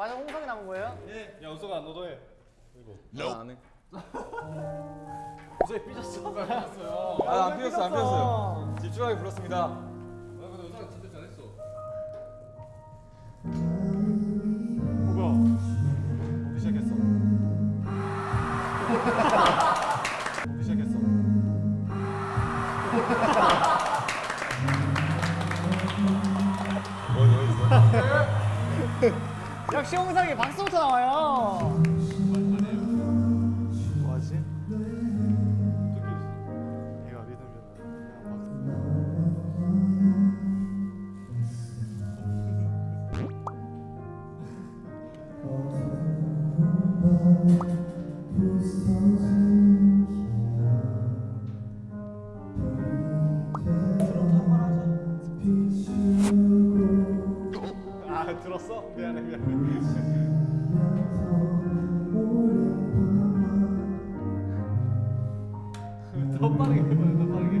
마지막 홍성이 남은 거예요? 야 우석아 너도 해. 나안 해. 우석이 삐졌어. 아, 안 피웠어, 안 피웠어요. 집중하게 불렀습니다. 근데 우석아 진짜 잘했어. 뭐야? 오기 시작했어. 오기 시작했어. 뭐, 뭐 있어? 역시 홍성이 박수부터 나와요. 뭐하지? 얘가 리듬 좀. 아 들었어? 미안해 미안해. 더 빠르게 해봐요 더 빠르게.